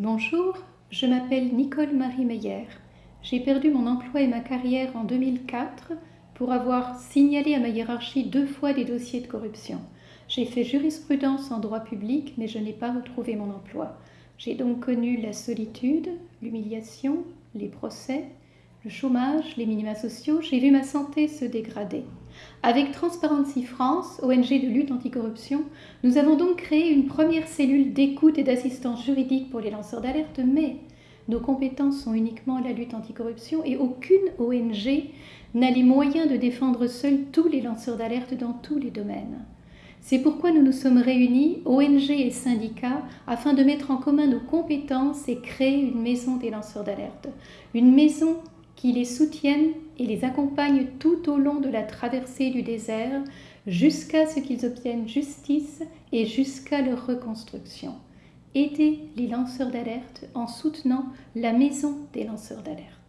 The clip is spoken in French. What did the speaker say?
Bonjour, je m'appelle Nicole Marie Meyer. J'ai perdu mon emploi et ma carrière en 2004 pour avoir signalé à ma hiérarchie deux fois des dossiers de corruption. J'ai fait jurisprudence en droit public, mais je n'ai pas retrouvé mon emploi. J'ai donc connu la solitude, l'humiliation, les procès, le chômage, les minima sociaux. J'ai vu ma santé se dégrader. Avec Transparency France, ONG de lutte anticorruption, nous avons donc créé une première cellule d'écoute et d'assistance juridique pour les lanceurs d'alerte, mais nos compétences sont uniquement la lutte anticorruption et aucune ONG n'a les moyens de défendre seule tous les lanceurs d'alerte dans tous les domaines. C'est pourquoi nous nous sommes réunis, ONG et syndicats, afin de mettre en commun nos compétences et créer une maison des lanceurs d'alerte. Une maison qui les soutiennent et les accompagne tout au long de la traversée du désert jusqu'à ce qu'ils obtiennent justice et jusqu'à leur reconstruction. Aidez les lanceurs d'alerte en soutenant la maison des lanceurs d'alerte.